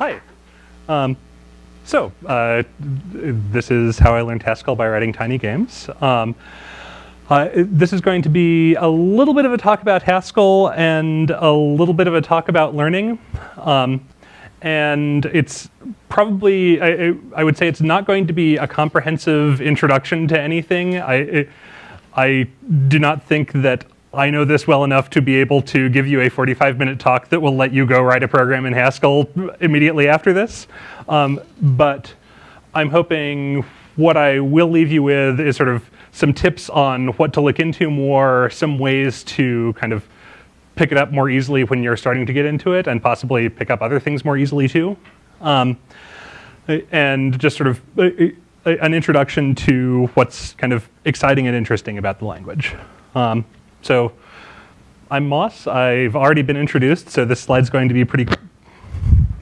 Hi. Um, so, uh, this is how I learned Haskell by writing tiny games. Um, uh, this is going to be a little bit of a talk about Haskell and a little bit of a talk about learning. Um, and it's probably, I, I, would say it's not going to be a comprehensive introduction to anything. I, I do not think that I know this well enough to be able to give you a 45 minute talk that will let you go write a program in Haskell immediately after this. Um, but I'm hoping what I will leave you with is sort of some tips on what to look into more, some ways to kind of pick it up more easily when you're starting to get into it, and possibly pick up other things more easily too. Um, and just sort of a, a, an introduction to what's kind of exciting and interesting about the language. Um, so I'm Moss. I've already been introduced, so this slide's going to be pretty,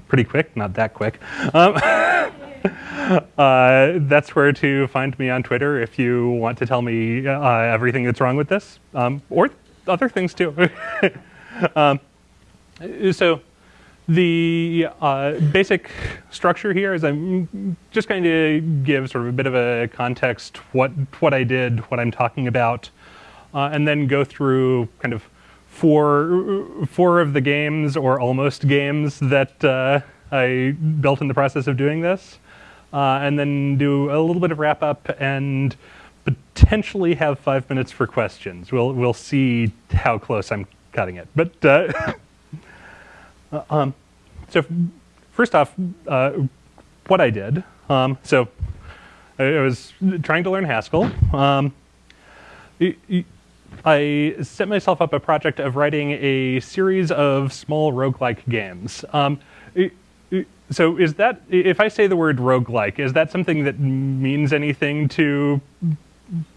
pretty quick, not that quick. Um, uh, that's where to find me on Twitter if you want to tell me uh, everything that's wrong with this, um, or other things too. um, so the uh, basic structure here is I'm just going to give sort of a bit of a context, what, what I did, what I'm talking about, uh, and then go through kind of four, four of the games or almost games that uh, I built in the process of doing this, uh, and then do a little bit of wrap up and potentially have five minutes for questions. We'll, we'll see how close I'm cutting it. But uh, um, so first off, uh, what I did. Um, so I was trying to learn Haskell. Um, I set myself up a project of writing a series of small roguelike games. Um, so is that, if I say the word roguelike, is that something that means anything to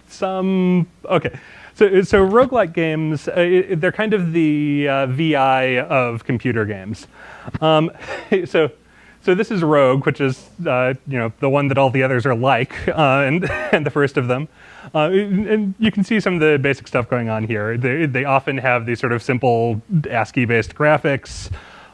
some, okay. So, so roguelike games, uh, they're kind of the uh, VI of computer games. Um, so, so this is Rogue, which is uh, you know the one that all the others are like, uh, and and the first of them. Uh, and you can see some of the basic stuff going on here. They, they often have these sort of simple ASCII-based graphics.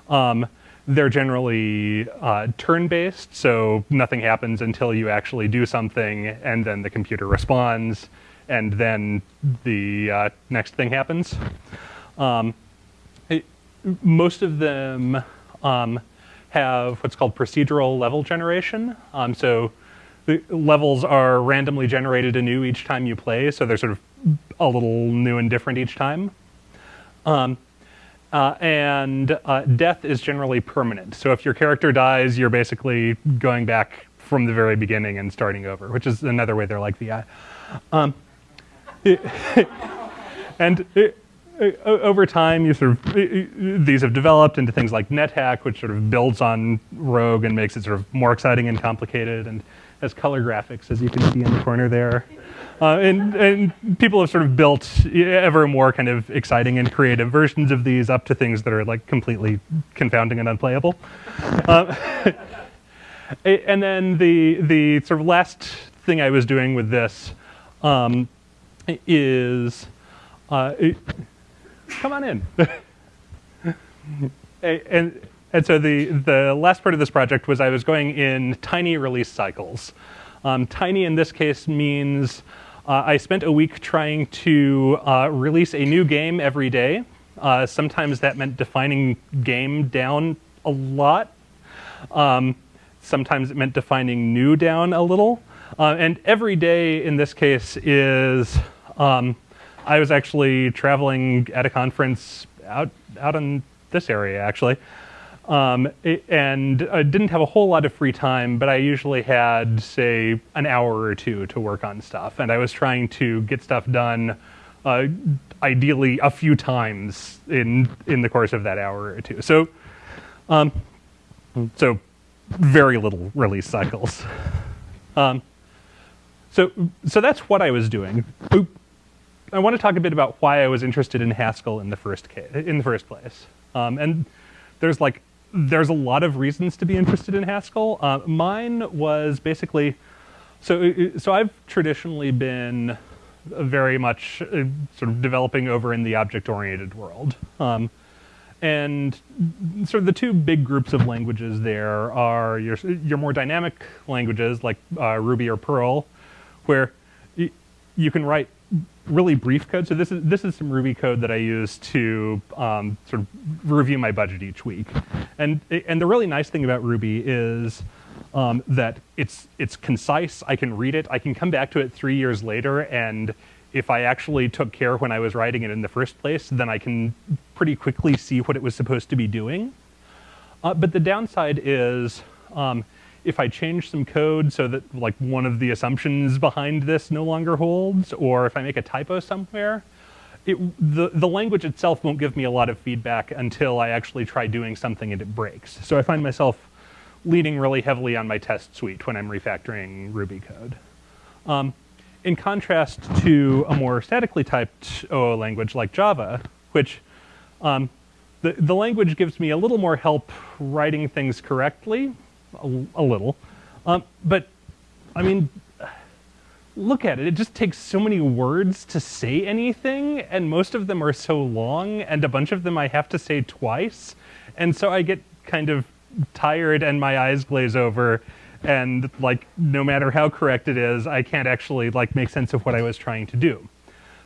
Um, they're generally uh, turn-based, so nothing happens until you actually do something, and then the computer responds, and then the uh, next thing happens. Um, it, most of them um, have what's called procedural level generation. Um, so the levels are randomly generated anew each time you play, so they're sort of a little new and different each time. Um, uh, and uh, death is generally permanent. So if your character dies, you're basically going back from the very beginning and starting over, which is another way they're like VI. Um, and it, over time, you sort of these have developed into things like NetHack, which sort of builds on Rogue and makes it sort of more exciting and complicated, and has color graphics, as you can see in the corner there. Uh, and, and people have sort of built ever more kind of exciting and creative versions of these up to things that are like completely confounding and unplayable. Uh, and then the the sort of last thing I was doing with this um, is uh, it, come on in. and and so the the last part of this project was I was going in tiny release cycles. Um, tiny in this case means uh, I spent a week trying to uh, release a new game every day. Uh, sometimes that meant defining game down a lot. Um, sometimes it meant defining new down a little. Uh, and every day in this case is um, I was actually traveling at a conference out out in this area actually, um, and I didn't have a whole lot of free time, but I usually had say an hour or two to work on stuff, and I was trying to get stuff done. Uh, ideally, a few times in in the course of that hour or two. So, um, so very little release cycles. Um, so, so that's what I was doing. I want to talk a bit about why I was interested in Haskell in the first case, in the first place. Um, and there's like there's a lot of reasons to be interested in Haskell. Uh, mine was basically so so I've traditionally been very much uh, sort of developing over in the object-oriented world. Um, and sort of the two big groups of languages there are your, your more dynamic languages like uh, Ruby or Perl, where you can write really brief code. So this is this is some Ruby code that I use to um, sort of review my budget each week. And and the really nice thing about Ruby is um, that it's it's concise. I can read it. I can come back to it three years later, and if I actually took care when I was writing it in the first place, then I can pretty quickly see what it was supposed to be doing. Uh, but the downside is um, if I change some code so that like one of the assumptions behind this no longer holds, or if I make a typo somewhere, it, the, the language itself won't give me a lot of feedback until I actually try doing something and it breaks. So I find myself leaning really heavily on my test suite when I'm refactoring Ruby code. Um, in contrast to a more statically typed OO language like Java, which um, the, the language gives me a little more help writing things correctly, a, a little. Um, but, I mean, look at it. It just takes so many words to say anything, and most of them are so long, and a bunch of them I have to say twice. And so I get kind of tired and my eyes glaze over, and like, no matter how correct it is, I can't actually like make sense of what I was trying to do.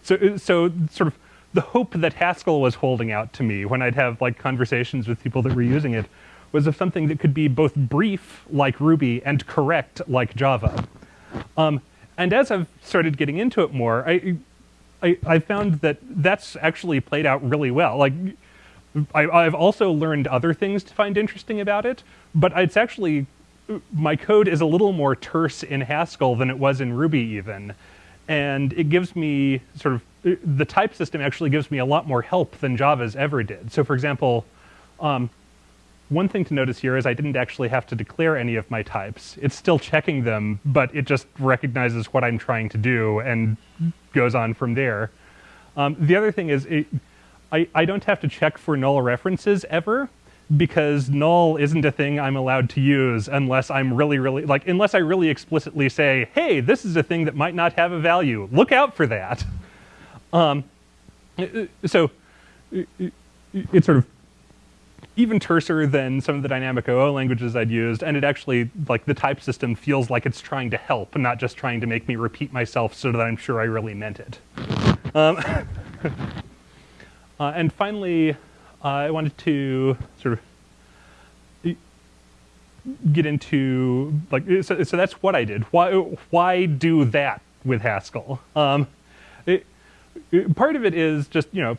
So, so sort of the hope that Haskell was holding out to me when I'd have like conversations with people that were using it was of something that could be both brief, like Ruby, and correct, like Java. Um, and as I've started getting into it more, I, I, I, found that that's actually played out really well. Like, I, have also learned other things to find interesting about it, but it's actually, my code is a little more terse in Haskell than it was in Ruby even. And it gives me sort of, the type system actually gives me a lot more help than Java's ever did. So for example, um, one thing to notice here is I didn't actually have to declare any of my types. It's still checking them, but it just recognizes what I'm trying to do and goes on from there. Um, the other thing is it, I, I don't have to check for null references ever because null isn't a thing I'm allowed to use unless I'm really, really, like, unless I really explicitly say, hey, this is a thing that might not have a value. Look out for that. Um, so it sort of even terser than some of the dynamic OO languages I'd used, and it actually, like the type system feels like it's trying to help, and not just trying to make me repeat myself so that I'm sure I really meant it. Um, uh, and finally, uh, I wanted to sort of get into, like, so, so, that's what I did. Why, why do that with Haskell? Um, it, part of it is just, you know,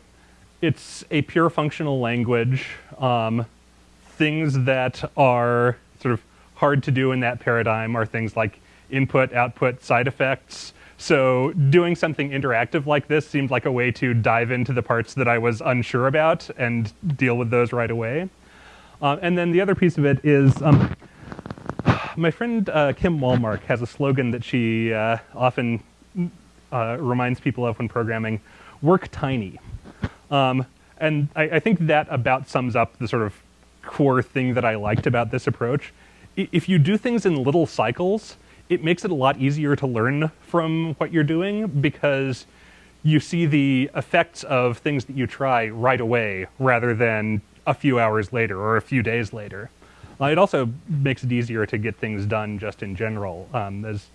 it's a pure functional language. Um, things that are sort of hard to do in that paradigm are things like input, output, side effects. So doing something interactive like this seemed like a way to dive into the parts that I was unsure about and deal with those right away. Uh, and then the other piece of it is um, my friend uh, Kim Wallmark has a slogan that she uh, often uh, reminds people of when programming, work tiny. Um, and I, I, think that about sums up the sort of core thing that I liked about this approach. If you do things in little cycles, it makes it a lot easier to learn from what you're doing because you see the effects of things that you try right away rather than a few hours later or a few days later. Uh, it also makes it easier to get things done just in general. Um, as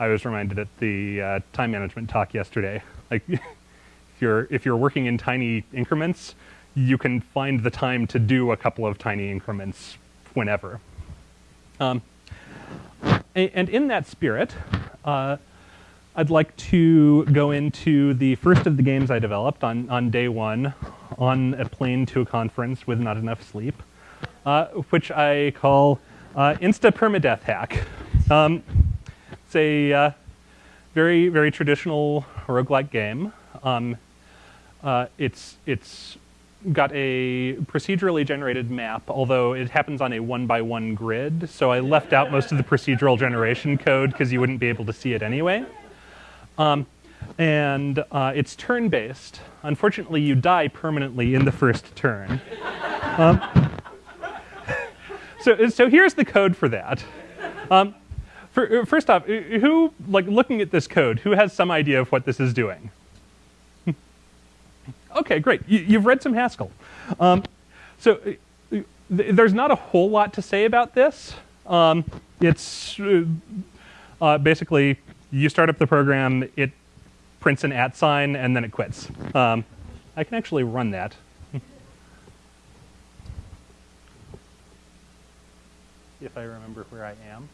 I was reminded at the uh, time management talk yesterday, like you're, if you're working in tiny increments, you can find the time to do a couple of tiny increments whenever. Um, and in that spirit, uh, I'd like to go into the first of the games I developed on, on day one on a plane to a conference with not enough sleep, uh, which I call uh, Insta Permadeath Hack. Um, it's a uh, very, very traditional roguelike game. Um, uh, it's, it's got a procedurally generated map, although it happens on a one by one grid. So I left out most of the procedural generation code because you wouldn't be able to see it anyway. Um, and uh, it's turn-based. Unfortunately, you die permanently in the first turn. Um, so, so here's the code for that. Um, for, first off, who, like looking at this code, who has some idea of what this is doing? Okay, great. You, have read some Haskell. Um, so uh, th there's not a whole lot to say about this. Um, it's uh, uh, basically you start up the program, it prints an at sign, and then it quits. Um, I can actually run that. if I remember where I am.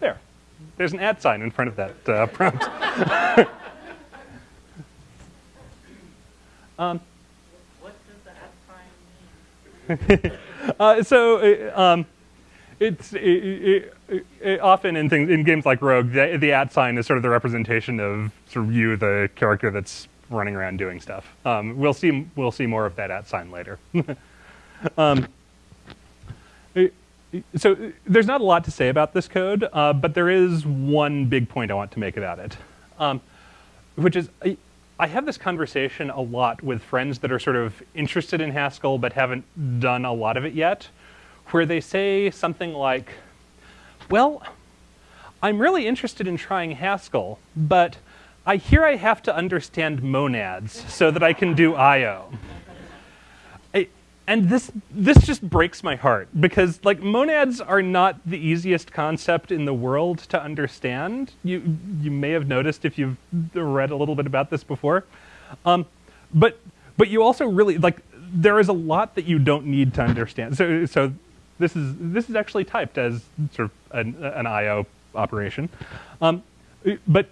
There. There's an at sign in front of that uh, prompt. um, what does the at sign mean? uh, so uh, um, it's it, it, often in things in games like Rogue, the, the at sign is sort of the representation of sort of you, the character that's running around doing stuff. Um, we'll see we'll see more of that at sign later. So there's not a lot to say about this code, uh, but there is one big point I want to make about it, um, which is I, I have this conversation a lot with friends that are sort of interested in Haskell but haven't done a lot of it yet, where they say something like, well, I'm really interested in trying Haskell, but I hear I have to understand monads so that I can do I.O. And this, this just breaks my heart because like monads are not the easiest concept in the world to understand. You, you may have noticed if you've read a little bit about this before. Um, but, but you also really, like, there is a lot that you don't need to understand. So, so this is, this is actually typed as sort of an, an I.O. operation. Um, but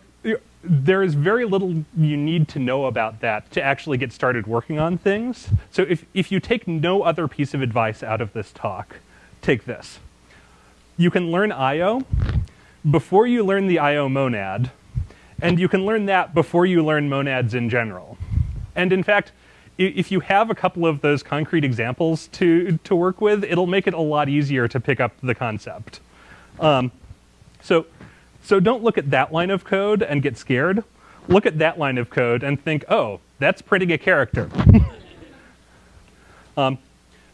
there is very little you need to know about that to actually get started working on things. So if, if you take no other piece of advice out of this talk, take this. You can learn I.O. before you learn the I.O. monad, and you can learn that before you learn monads in general. And in fact, if you have a couple of those concrete examples to, to work with, it'll make it a lot easier to pick up the concept. Um, so so don't look at that line of code and get scared. Look at that line of code and think, oh, that's printing a character. um,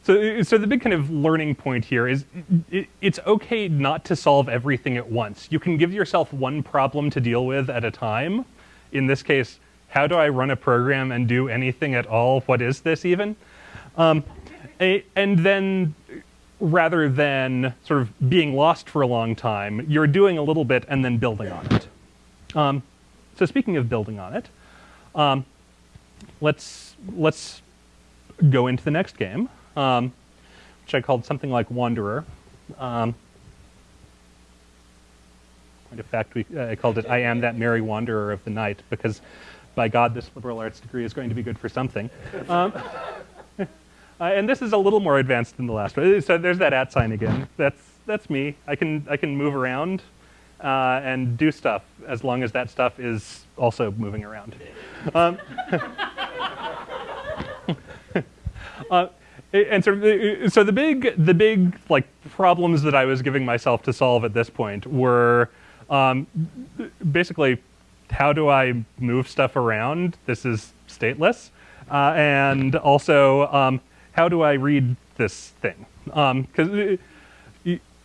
so, so the big kind of learning point here is it, it's okay not to solve everything at once. You can give yourself one problem to deal with at a time. In this case, how do I run a program and do anything at all? What is this even? Um, and then rather than sort of being lost for a long time, you're doing a little bit and then building on it. Um, so speaking of building on it, um, let's let's go into the next game, um, which I called something like Wanderer. Um, of fact, we, uh, I called it "I am that merry wanderer of the night" because, by God, this liberal arts degree is going to be good for something. Uh, and this is a little more advanced than the last one. So there's that at sign again. That's, that's me. I can, I can move around uh, and do stuff as long as that stuff is also moving around. Um, uh, and so, uh, so the big, the big like problems that I was giving myself to solve at this point were um, basically, how do I move stuff around? This is stateless. Uh, and also, um, how do I read this thing? Because um,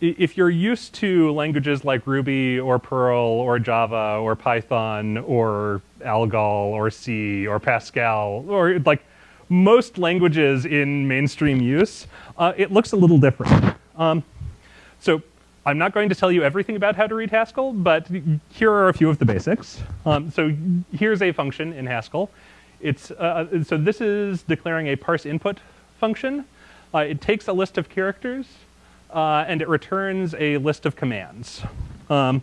if you're used to languages like Ruby or Perl or Java or Python or Algol or C or Pascal or like most languages in mainstream use, uh, it looks a little different. Um, so I'm not going to tell you everything about how to read Haskell, but here are a few of the basics. Um, so here's a function in Haskell. It's, uh, so this is declaring a parse input function. Uh, it takes a list of characters uh, and it returns a list of commands. Um,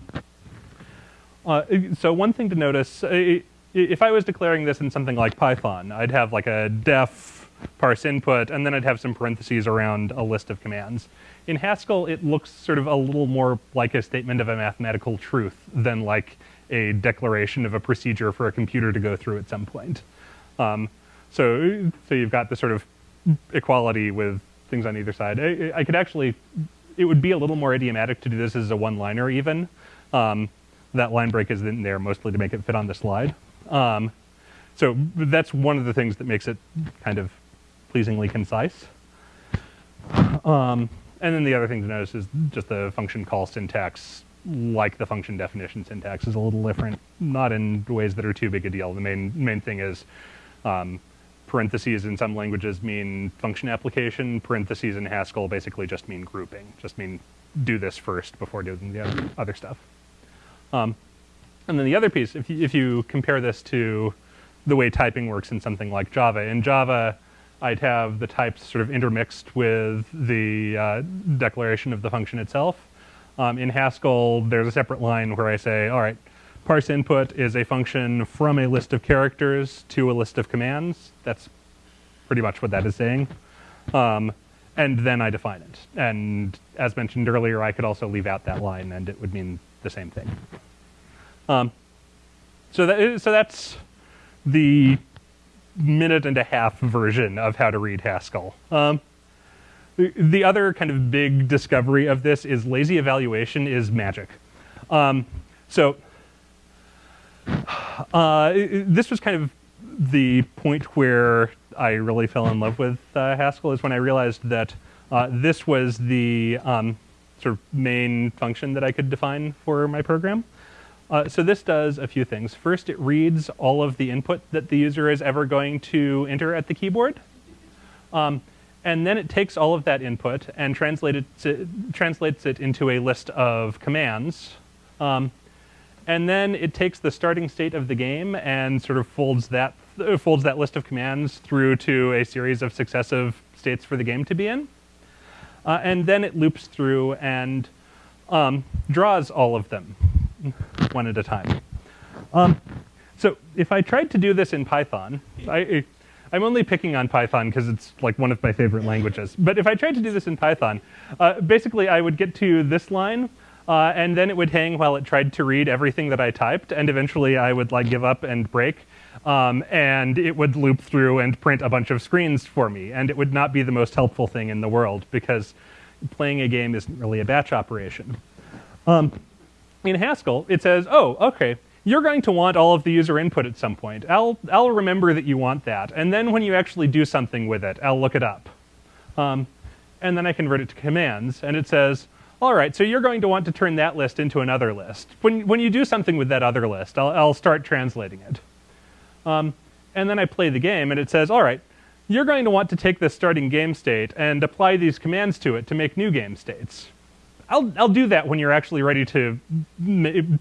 uh, so one thing to notice, uh, if I was declaring this in something like Python, I'd have like a def parse input, and then I'd have some parentheses around a list of commands. In Haskell, it looks sort of a little more like a statement of a mathematical truth than like a declaration of a procedure for a computer to go through at some point. Um, so, so you've got the sort of equality with things on either side. I, I, could actually, it would be a little more idiomatic to do this as a one-liner even. Um, that line break is in there mostly to make it fit on the slide. Um, so that's one of the things that makes it kind of pleasingly concise. Um, and then the other thing to notice is just the function call syntax like the function definition syntax is a little different, not in ways that are too big a deal. The main main thing is um, parentheses in some languages mean function application. Parentheses in Haskell basically just mean grouping, just mean do this first before doing the other, other stuff. Um, and then the other piece, if you, if you compare this to the way typing works in something like Java, in Java, I'd have the types sort of intermixed with the uh, declaration of the function itself. Um, in Haskell, there's a separate line where I say, all right, parse input is a function from a list of characters to a list of commands. That's pretty much what that is saying. Um, and then I define it. And as mentioned earlier, I could also leave out that line and it would mean the same thing. Um, so, that is, so that's the minute and a half version of how to read Haskell. Um, the, the other kind of big discovery of this is lazy evaluation is magic. Um, so uh, this was kind of the point where I really fell in love with uh, Haskell is when I realized that uh, this was the um, sort of main function that I could define for my program. Uh, so this does a few things. First, it reads all of the input that the user is ever going to enter at the keyboard. Um, and then it takes all of that input and translates it, translates it into a list of commands. Um, and then it takes the starting state of the game and sort of folds that, uh, folds that list of commands through to a series of successive states for the game to be in. Uh, and then it loops through and um, draws all of them one at a time. Um, so if I tried to do this in Python, I, I'm only picking on Python because it's like one of my favorite languages. But if I tried to do this in Python, uh, basically I would get to this line, uh, and then it would hang while it tried to read everything that I typed, and eventually I would like give up and break, um, and it would loop through and print a bunch of screens for me, and it would not be the most helpful thing in the world because playing a game isn't really a batch operation. Um, in Haskell, it says, oh, okay, you're going to want all of the user input at some point. I'll, I'll remember that you want that. And then when you actually do something with it, I'll look it up. Um, and then I convert it to commands, and it says, all right, so you're going to want to turn that list into another list. When, when you do something with that other list, I'll, I'll start translating it. Um, and then I play the game, and it says, all right, you're going to want to take this starting game state and apply these commands to it to make new game states. I'll, I'll do that when you're actually ready to,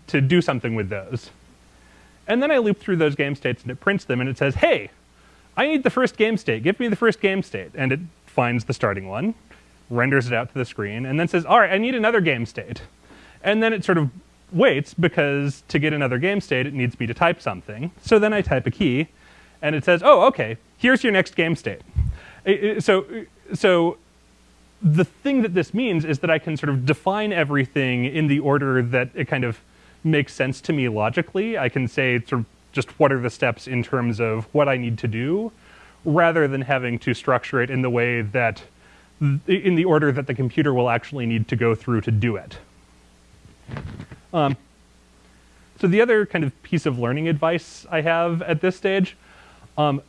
to do something with those. And then I loop through those game states and it prints them and it says, hey, I need the first game state. Give me the first game state. And it finds the starting one, renders it out to the screen, and then says, all right, I need another game state. And then it sort of waits because to get another game state, it needs me to type something. So then I type a key and it says, oh, okay, here's your next game state. So, so the thing that this means is that I can sort of define everything in the order that it kind of makes sense to me logically. I can say sort of just what are the steps in terms of what I need to do, rather than having to structure it in the way that, in the order that the computer will actually need to go through to do it. Um, so the other kind of piece of learning advice I have at this stage, um,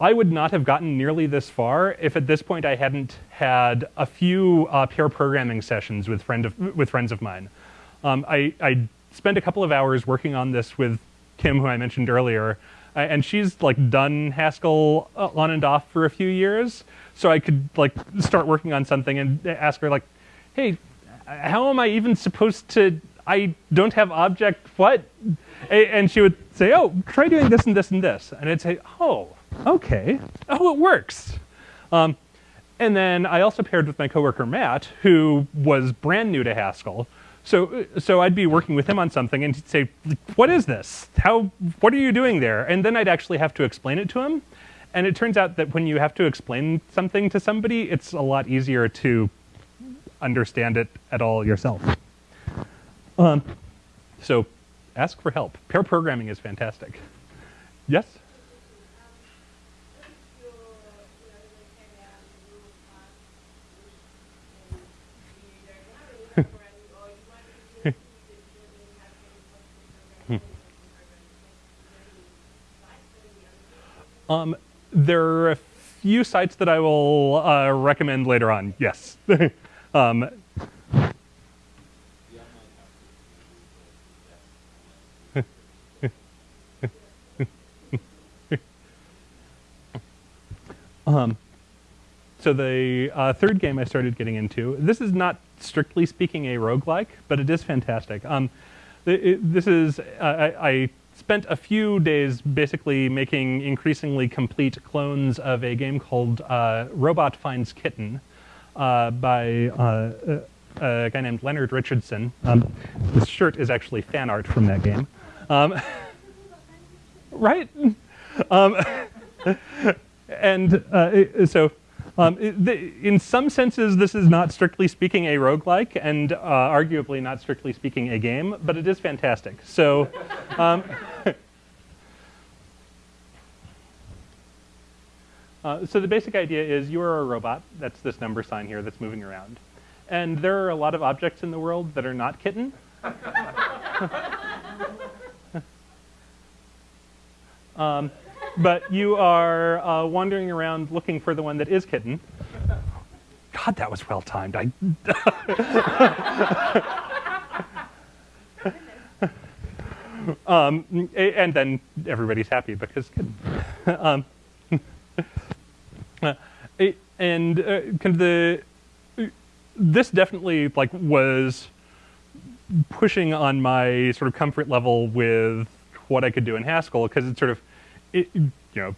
I would not have gotten nearly this far if at this point I hadn't had a few uh, pair programming sessions with, friend of, with friends of mine. Um, I, I spent a couple of hours working on this with Kim, who I mentioned earlier, and she's like done Haskell uh, on and off for a few years. So I could like start working on something and ask her like, hey, how am I even supposed to, I don't have object what? And she would say, oh, try doing this and this and this. And I'd say, oh, okay, oh, it works. Um, and then I also paired with my coworker Matt, who was brand new to Haskell. So, so I'd be working with him on something, and he'd say, "What is this? How? What are you doing there?" And then I'd actually have to explain it to him. And it turns out that when you have to explain something to somebody, it's a lot easier to understand it at all yourself. Um, so, ask for help. Pair programming is fantastic. Yes. Um, there are a few sites that I will uh, recommend later on, yes. um, um, so the uh, third game I started getting into, this is not strictly speaking a roguelike, but it is fantastic. Um, it, it, this is, uh, I, I spent a few days basically making increasingly complete clones of a game called uh, Robot Finds Kitten uh, by uh, a guy named Leonard Richardson. Um, this shirt is actually fan art from that game. Um, right? Um, and uh, so um, in some senses, this is not strictly speaking a roguelike, and uh, arguably not strictly speaking a game, but it is fantastic. So, um, uh, so the basic idea is you are a robot. That's this number sign here that's moving around, and there are a lot of objects in the world that are not kitten. um, but you are uh, wandering around looking for the one that is kitten. God, that was well timed. I. um, and then everybody's happy because kitten. um, and uh, kind of the this definitely like was pushing on my sort of comfort level with what I could do in Haskell because it's sort of it, you know,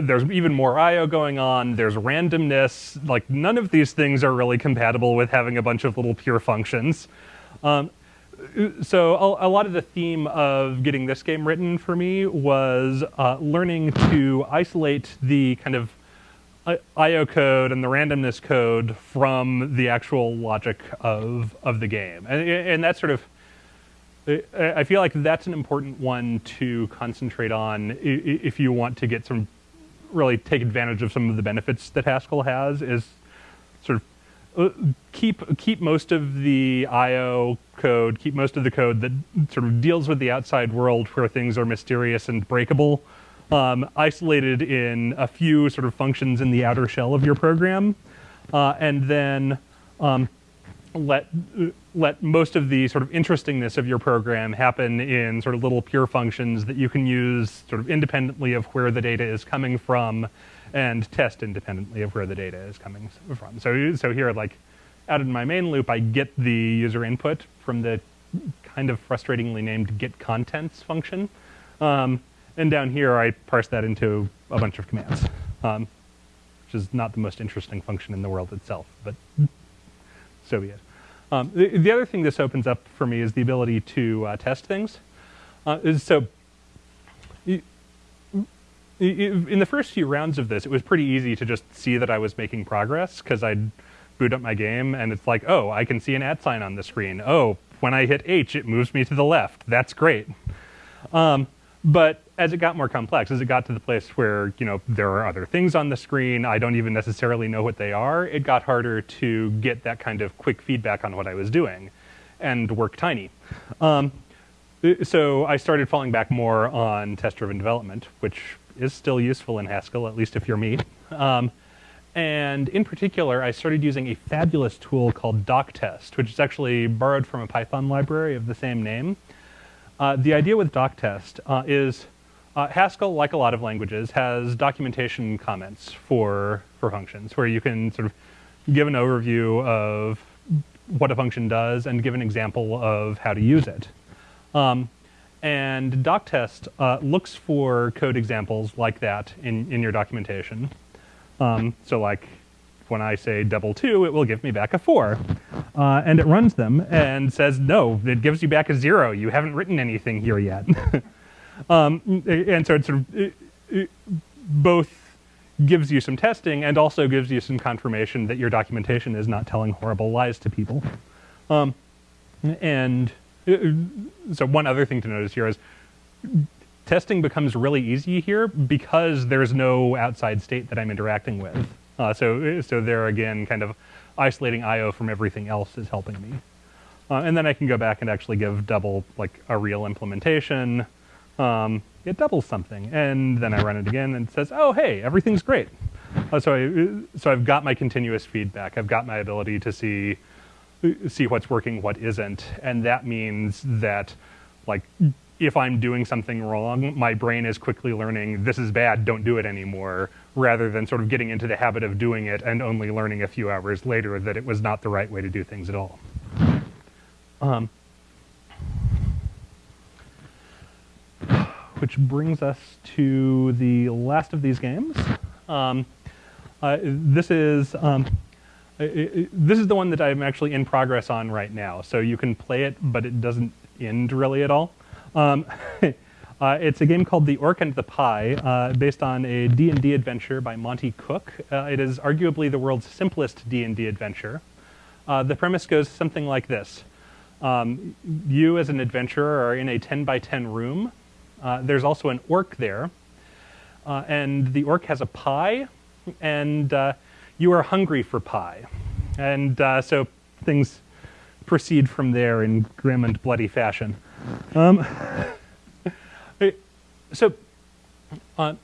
there's even more I/O going on. There's randomness. Like none of these things are really compatible with having a bunch of little pure functions. Um, so a, a, lot of the theme of getting this game written for me was uh, learning to isolate the kind of I/O code and the randomness code from the actual logic of of the game, and, and that's sort of I feel like that's an important one to concentrate on if you want to get some really take advantage of some of the benefits that Haskell has is sort of uh, keep keep most of the IO code, keep most of the code that sort of deals with the outside world where things are mysterious and breakable, um, isolated in a few sort of functions in the outer shell of your program, uh, and then um, let let most of the sort of interestingness of your program happen in sort of little pure functions that you can use sort of independently of where the data is coming from and test independently of where the data is coming from. So, so here, like out in my main loop, I get the user input from the kind of frustratingly named get contents function. Um, and down here, I parse that into a bunch of commands, um, which is not the most interesting function in the world itself, but so be it. Um, the, the, other thing this opens up for me is the ability to uh, test things. Uh, so in the first few rounds of this, it was pretty easy to just see that I was making progress because I'd boot up my game and it's like, oh, I can see an at sign on the screen. Oh, when I hit H, it moves me to the left. That's great. Um, but as it got more complex, as it got to the place where you know there are other things on the screen, I don't even necessarily know what they are. It got harder to get that kind of quick feedback on what I was doing, and work tiny. Um, so I started falling back more on test-driven development, which is still useful in Haskell, at least if you're me. Um, and in particular, I started using a fabulous tool called doctest, which is actually borrowed from a Python library of the same name. Uh, the idea with doctest uh, is uh, Haskell, like a lot of languages, has documentation comments for, for functions, where you can sort of give an overview of what a function does and give an example of how to use it. Um, and doctest uh, looks for code examples like that in, in your documentation. Um, so like when I say double two, it will give me back a four. Uh, and it runs them and says, no, it gives you back a zero. You haven't written anything here yet. um, and so it sort of it, it both gives you some testing and also gives you some confirmation that your documentation is not telling horrible lies to people. Um, and uh, so one other thing to notice here is testing becomes really easy here because there's no outside state that I'm interacting with. Uh, so, so there again, kind of isolating I/O from everything else is helping me. Uh, and then I can go back and actually give double like a real implementation. Um, it doubles something, and then I run it again and it says, "Oh, hey, everything's great." Uh, so, I, so I've got my continuous feedback. I've got my ability to see see what's working, what isn't, and that means that like if I'm doing something wrong, my brain is quickly learning this is bad, don't do it anymore, rather than sort of getting into the habit of doing it and only learning a few hours later that it was not the right way to do things at all. Um, which brings us to the last of these games. Um, uh, this is um, this is the one that I'm actually in progress on right now. So you can play it, but it doesn't end really at all. Um, uh, it's a game called The Orc and the Pie, uh, based on a D&D adventure by Monte Cook. Uh, it is arguably the world's simplest D&D adventure. Uh, the premise goes something like this. Um, you as an adventurer are in a 10 by 10 room. Uh, there's also an orc there. Uh, and the orc has a pie, and you are hungry for pie. And so things proceed from there in grim and bloody fashion. Um, so, uh,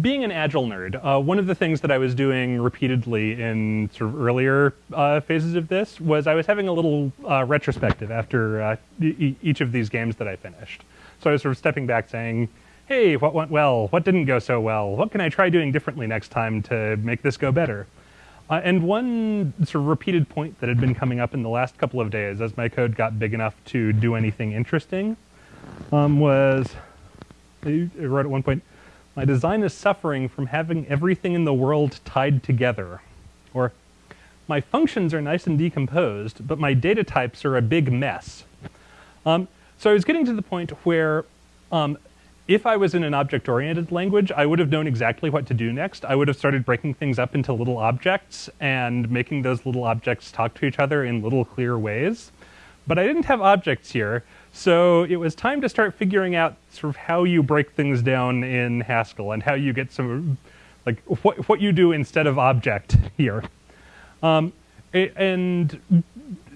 being an agile nerd, uh, one of the things that I was doing repeatedly in sort of earlier uh, phases of this was I was having a little uh, retrospective after uh, e each of these games that I finished. So I was sort of stepping back saying, hey, what went well? What didn't go so well? What can I try doing differently next time to make this go better? Uh, and one sort of repeated point that had been coming up in the last couple of days as my code got big enough to do anything interesting um, was, I wrote at one point, my design is suffering from having everything in the world tied together. Or, my functions are nice and decomposed, but my data types are a big mess. Um, so I was getting to the point where um, if I was in an object-oriented language, I would have known exactly what to do next. I would have started breaking things up into little objects and making those little objects talk to each other in little clear ways. But I didn't have objects here, so it was time to start figuring out sort of how you break things down in Haskell and how you get some, like what, what you do instead of object here. Um, and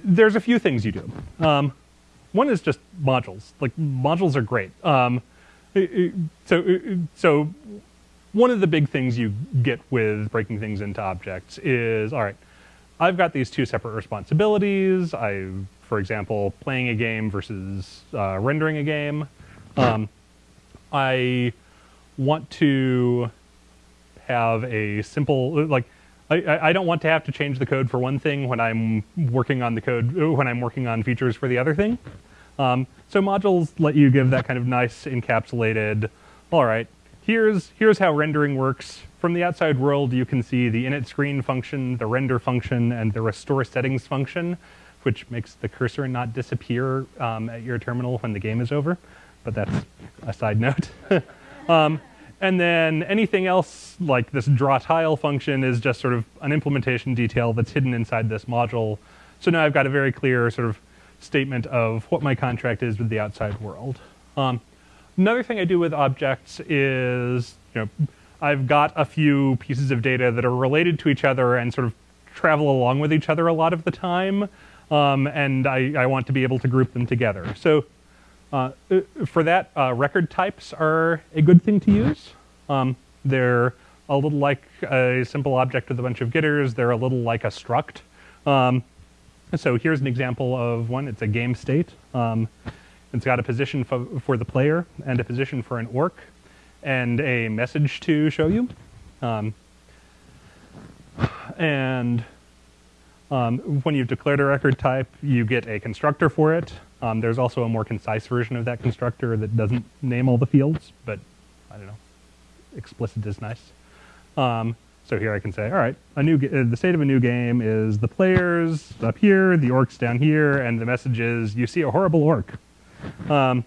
there's a few things you do. Um, one is just modules. Like modules are great. Um, so, so one of the big things you get with breaking things into objects is, all right, I've got these two separate responsibilities. I, for example, playing a game versus uh, rendering a game. Um, I want to have a simple, like, I, I don't want to have to change the code for one thing when I'm working on the code, when I'm working on features for the other thing. Um, so modules let you give that kind of nice encapsulated, all right, here's, here's how rendering works. From the outside world, you can see the init screen function, the render function, and the restore settings function, which makes the cursor not disappear um, at your terminal when the game is over. But that's a side note. um, and then anything else, like this draw tile function, is just sort of an implementation detail that's hidden inside this module. So now I've got a very clear sort of statement of what my contract is with the outside world. Um, another thing I do with objects is, you know, I've got a few pieces of data that are related to each other and sort of travel along with each other a lot of the time, um, and I, I, want to be able to group them together. So uh, for that, uh, record types are a good thing to use. Um, they're a little like a simple object with a bunch of getters. They're a little like a struct. Um, so here's an example of one. It's a game state. Um, it's got a position for the player and a position for an orc and a message to show you. Um, and um, when you've declared a record type, you get a constructor for it. Um, there's also a more concise version of that constructor that doesn't name all the fields, but I don't know, explicit is nice. So here I can say, all right, a new uh, the state of a new game is the players up here, the orcs down here, and the message is you see a horrible orc. Um,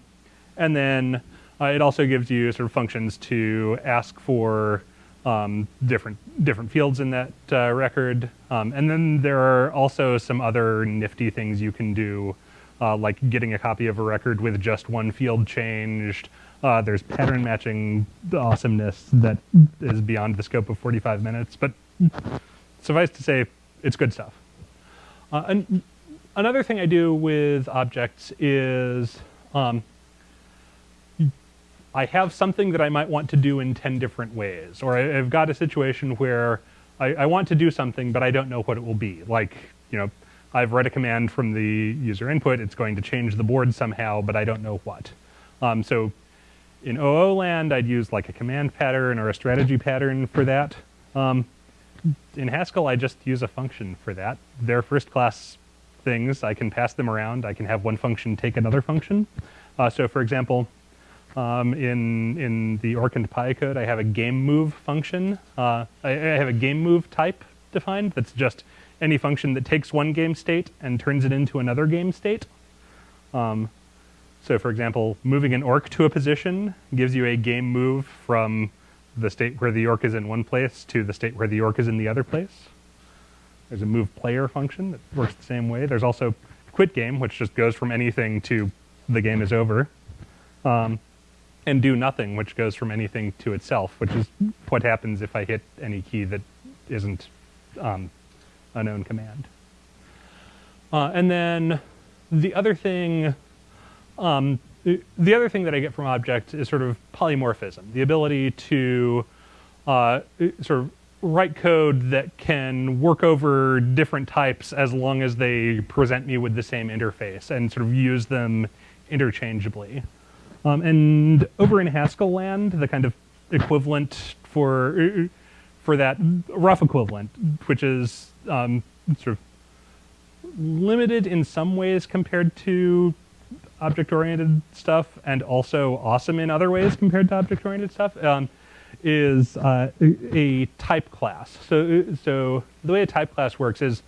and then uh, it also gives you sort of functions to ask for um, different different fields in that uh, record. Um, and then there are also some other nifty things you can do, uh, like getting a copy of a record with just one field changed, uh, there's pattern matching awesomeness that is beyond the scope of 45 minutes, but suffice to say, it's good stuff. Uh, and another thing I do with objects is um, I have something that I might want to do in 10 different ways, or I, have got a situation where I, I want to do something, but I don't know what it will be. Like, you know, I've read a command from the user input, it's going to change the board somehow, but I don't know what. Um, so in OO land, I'd use like a command pattern or a strategy pattern for that. Um, in Haskell, I just use a function for that. They're first class things. I can pass them around. I can have one function take another function. Uh, so for example, um, in, in the Orc and Pie code, I have a game move function. Uh, I, I have a game move type defined that's just any function that takes one game state and turns it into another game state. Um, so for example, moving an orc to a position gives you a game move from the state where the orc is in one place to the state where the orc is in the other place. There's a move player function that works the same way. There's also quit game, which just goes from anything to the game is over. Um, and do nothing, which goes from anything to itself, which is what happens if I hit any key that isn't um, a known command. Uh, and then the other thing, um, the other thing that I get from object is sort of polymorphism, the ability to uh, sort of write code that can work over different types as long as they present me with the same interface and sort of use them interchangeably. Um, and over in Haskell land, the kind of equivalent for for that rough equivalent, which is um, sort of limited in some ways compared to object-oriented stuff, and also awesome in other ways compared to object-oriented stuff, um, is uh, a type class. So, so the way a type class works is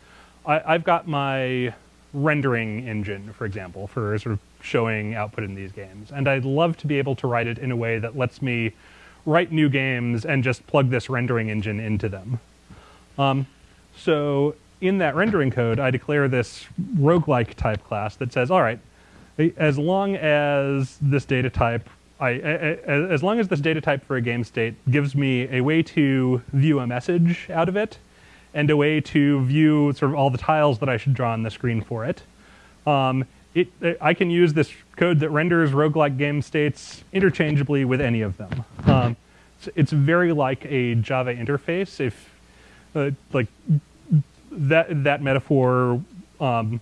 I, I've got my rendering engine, for example, for sort of showing output in these games. And I'd love to be able to write it in a way that lets me write new games and just plug this rendering engine into them. Um, so in that rendering code, I declare this roguelike type class that says, all right, as long as this data type, I, as long as this data type for a game state gives me a way to view a message out of it, and a way to view sort of all the tiles that I should draw on the screen for it. Um, it, I can use this code that renders roguelike game states interchangeably with any of them. Um, it's, it's, very like a Java interface. If uh, like that that metaphor um,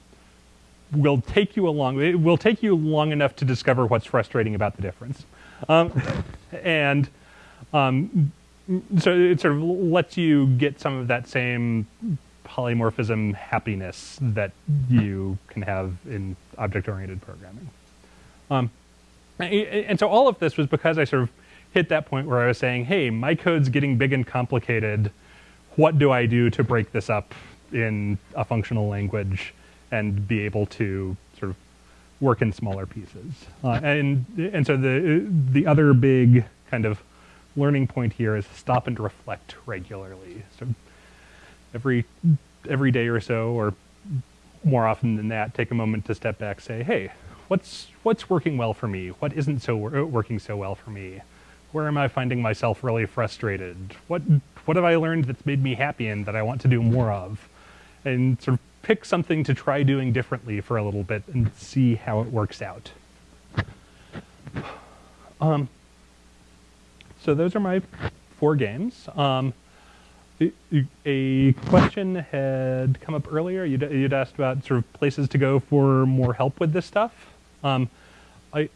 will take you along, it will take you long enough to discover what's frustrating about the difference, um, and um, so it sort of lets you get some of that same polymorphism happiness that you can have in object-oriented programming. Um, and so all of this was because I sort of hit that point where I was saying, hey, my code's getting big and complicated. What do I do to break this up in a functional language and be able to sort of work in smaller pieces? Uh, and, and so the, the other big kind of learning point here is stop and reflect regularly. So every every day or so, or more often than that, take a moment to step back, say, hey, what's what's working well for me? What isn't so working so well for me? Where am I finding myself really frustrated? What what have I learned that's made me happy and that I want to do more of? And sort of pick something to try doing differently for a little bit and see how it works out. Um, so those are my four games. Um, a question had come up earlier. You'd, you'd, asked about sort of places to go for more help with this stuff. Um, I,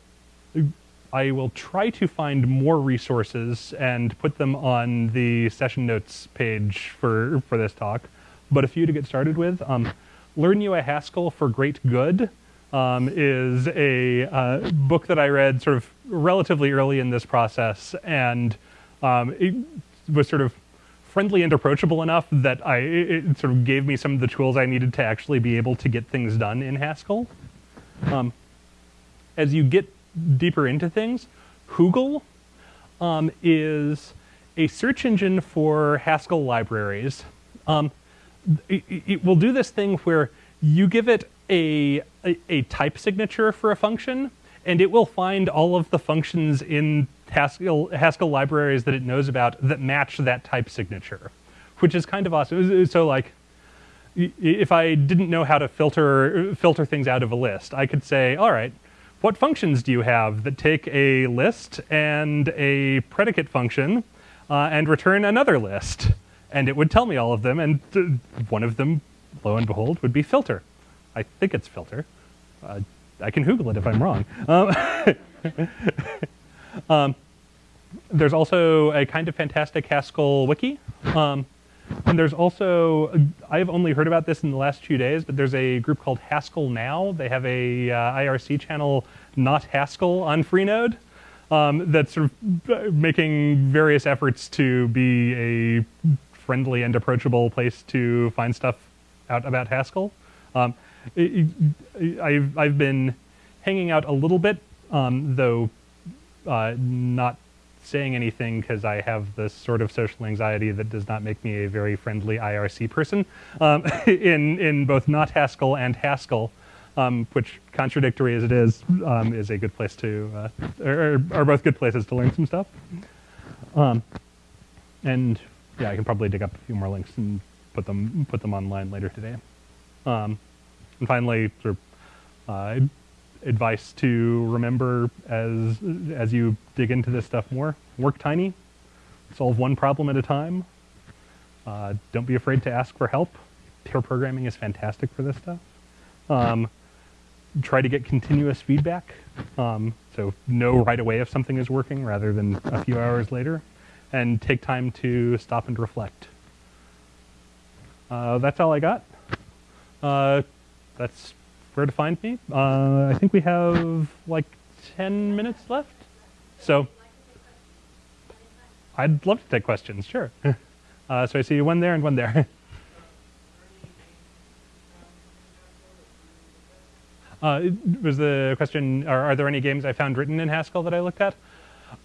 I will try to find more resources and put them on the session notes page for, for this talk. But a few to get started with. Um, Learn You a Haskell for Great Good um, is a uh, book that I read sort of relatively early in this process, and um, it was sort of friendly and approachable enough that I it sort of gave me some of the tools I needed to actually be able to get things done in Haskell. Um, as you get deeper into things, Hoogle um, is a search engine for Haskell libraries. Um, it, it, will do this thing where you give it a, a, a type signature for a function, and it will find all of the functions in Haskell, Haskell libraries that it knows about that match that type signature, which is kind of awesome. So like, if I didn't know how to filter filter things out of a list, I could say, all right, what functions do you have that take a list and a predicate function uh, and return another list? And it would tell me all of them, and one of them, lo and behold, would be filter. I think it's filter. Uh, I can Google it if I'm wrong. Um, um, there's also a kind of fantastic Haskell wiki. Um, and there's also, I've only heard about this in the last few days, but there's a group called Haskell Now. They have a uh, IRC channel, not Haskell, on Freenode um, that's sort of uh, making various efforts to be a friendly and approachable place to find stuff out about Haskell. Um, I've, I've been hanging out a little bit, um, though uh, not saying anything because I have this sort of social anxiety that does not make me a very friendly IRC person um, in, in both not Haskell and Haskell um, which contradictory as it is, um, is a good place to, uh, are, are, both good places to learn some stuff. Um, and yeah, I can probably dig up a few more links and put them put them online later today. Um, and finally, sort of uh, advice to remember as as you dig into this stuff more: work tiny, solve one problem at a time. Uh, don't be afraid to ask for help. Pair programming is fantastic for this stuff. Um, try to get continuous feedback. Um, so know right away if something is working rather than a few hours later. And take time to stop and reflect. Uh, that's all I got. Uh, that's where to find me. Uh, I think we have like 10 minutes left. So I'd love to take questions, sure. Uh, so I see one there and one there. Uh, was the question, are, are, there any games I found written in Haskell that I looked at?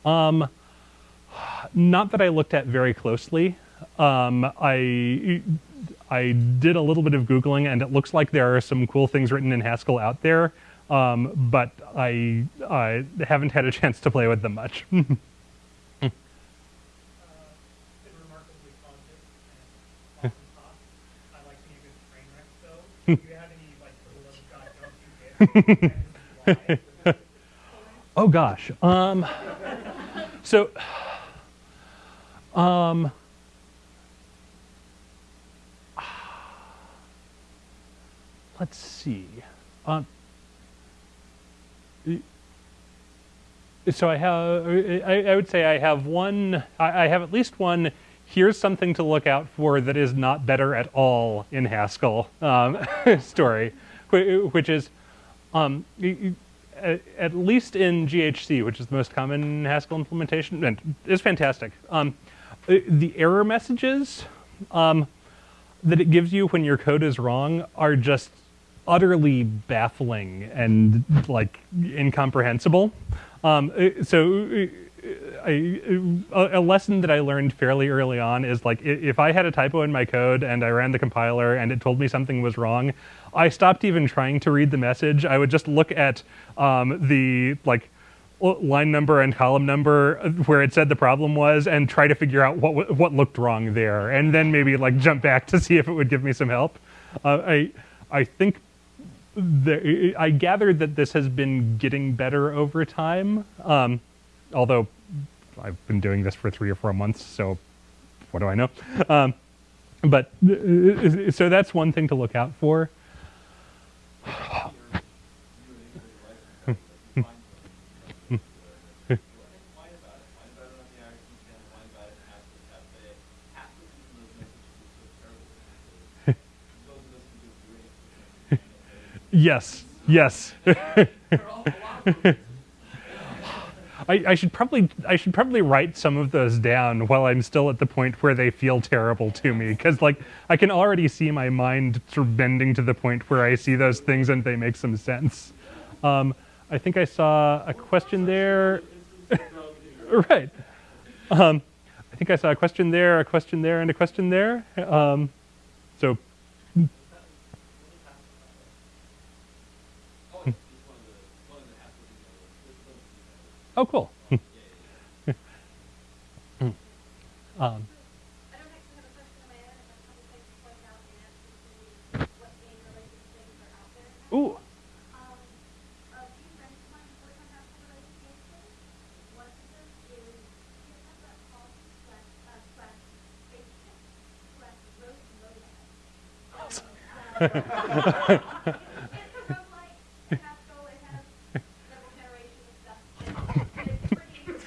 Um, not that I looked at very closely. Um, I, I did a little bit of Googling and it looks like there are some cool things written in Haskell out there, um, but I, I haven't had a chance to play with them much. oh gosh. Um, so, um, let's see. Um, so I have, I, I, would say I have one, I, I have at least one here's something to look out for that is not better at all in Haskell um, story, which is um, at least in GHC, which is the most common Haskell implementation, and is fantastic. Um, uh, the error messages um, that it gives you when your code is wrong are just utterly baffling and like incomprehensible. Um, uh, so I, a lesson that I learned fairly early on is like if I had a typo in my code and I ran the compiler and it told me something was wrong, I stopped even trying to read the message. I would just look at um, the like line number and column number where it said the problem was and try to figure out what what looked wrong there, and then maybe like jump back to see if it would give me some help. Uh, I I think there, I gathered that this has been getting better over time. Um, although I've been doing this for three or four months, so what do I know? Um, but uh, so that's one thing to look out for. Yes, yes. I, I, should probably I should probably write some of those down while I'm still at the point where they feel terrible to me because like I can already see my mind sort of bending to the point where I see those things and they make some sense. Um, I think I saw a question there. right. Um, I think I saw a question there, a question there, and a question there. Um, so. Oh, cool. um, Ooh. so if you want to see how we solve some of those problems,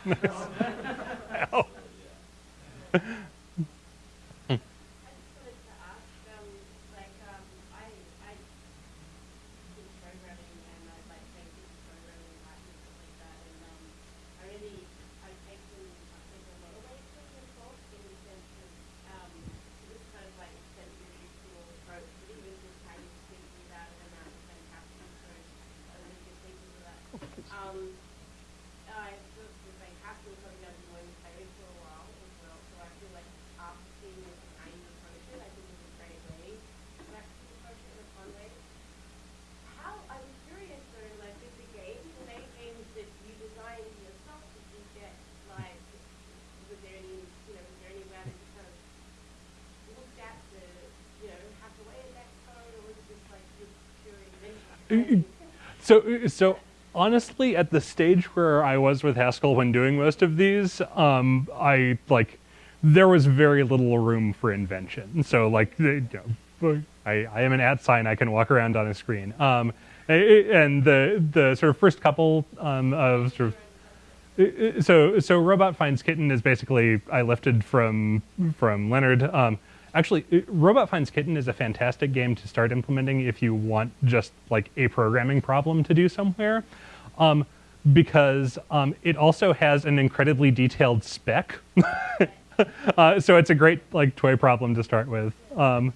built the very first one on IRC if you want to. And there's also part of a Minecraft server implementation in Haskell. GitHub.com slash Bravo server slash Haskell. And, um, I can guarantee you it won't be perfectly compatible with the current Minecraft version. I, I don't know how far compatible it is. I just wanted to ask, um, like, um, I, I do programming and I like basic programming and Latin and stuff like that, and, um, I really, I've taken, I've taken a lot away from the book in the sense of, um, this kind of like extended really cool approach, but even just how you thinking about it and that fantastic, so I really good thank you for that. Um, I worked with like Haskell coming out of Moines Perry for a while as well, so I feel like after seeing this kind of approach it, I think it's a great way to actually approach it in a fun way. How, I was curious though, like with the games, the main games that you designed yourself, did you get like, was there any, you know, was there anywhere that you kind of looked at to, you know, hack away at that code, or was it just like just pure invention? So, so honestly, at the stage where I was with Haskell when doing most of these, um, I like there was very little room for invention. So, like, you know, I, I am an at sign. I can walk around on a screen. Um, and the the sort of first couple um, of sort of so so robot finds kitten is basically i lifted from from leonard um, actually robot finds kitten is a fantastic game to start implementing if you want just like a programming problem to do somewhere. Um, because um, it also has an incredibly detailed spec. Uh, so it's a great like toy problem to start with. Um,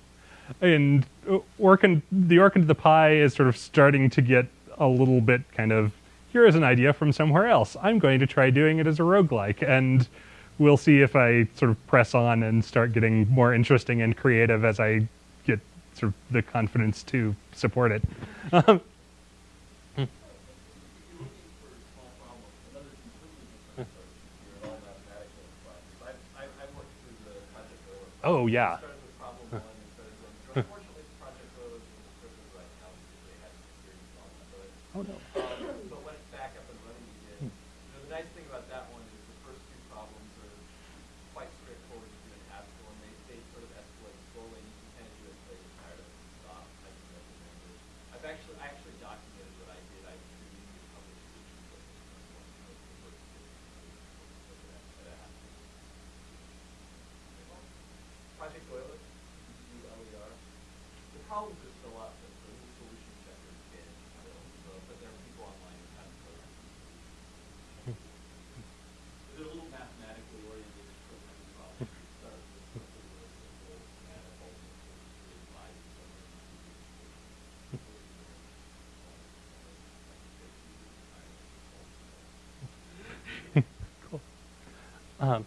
and uh, Orkin, the Orkin to the Pie is sort of starting to get a little bit kind of here is an idea from somewhere else. I'm going to try doing it as a roguelike, and we'll see if I sort of press on and start getting more interesting and creative as I get sort of the confidence to support it. Um, oh yeah. started with problem one and started going through. Unfortunately, Project Euler was a server right now because they had security problems. So, it, Oh no. um, so when it's back up and running again, you know, the nice thing about that one is the first two problems are quite straightforward to do in Haskell, and they, they sort of escalate slowly. and You can kind of do it until you're tired of it and stop. I can recommend it. I've actually, I actually documented what I did. I created a public solution for this one. So it's the first two. Look at that, at a Haskell. Project Euler, U-L-E-R. The problems are still up, but the solution checker is getting so, but there are people online who have code. They're a little mathematically oriented programming problems. You start with something really simple, and it ultimately applies to Cool. Um,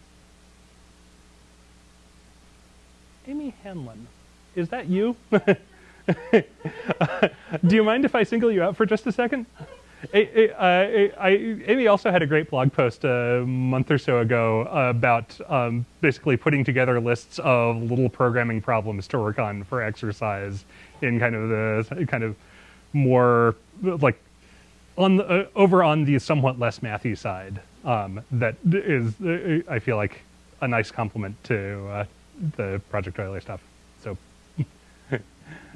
Amy Hanlon, is that you? Do you mind if I single you out for just a second? A- a- uh, I- Amy also had a great blog post a month or so ago about um, basically putting together lists of little programming problems to work on for exercise in kind of the kind of more like on the, uh, over on the somewhat less mathy side um, that is uh, I feel like a nice complement to uh, the Project Euler stuff.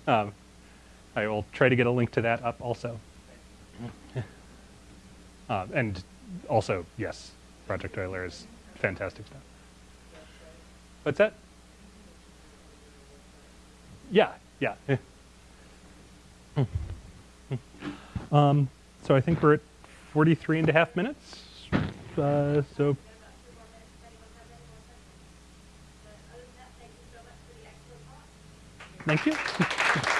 Um, I will try to get a link to that up also. Uh, and also, yes, Project Euler is fantastic stuff. What's that? Yeah, yeah. um, so I think we're at 43 and a half minutes. Uh, so About two more minutes, if anyone has any more questions. But other than that, thank you so much for the excellent talk. Thank you.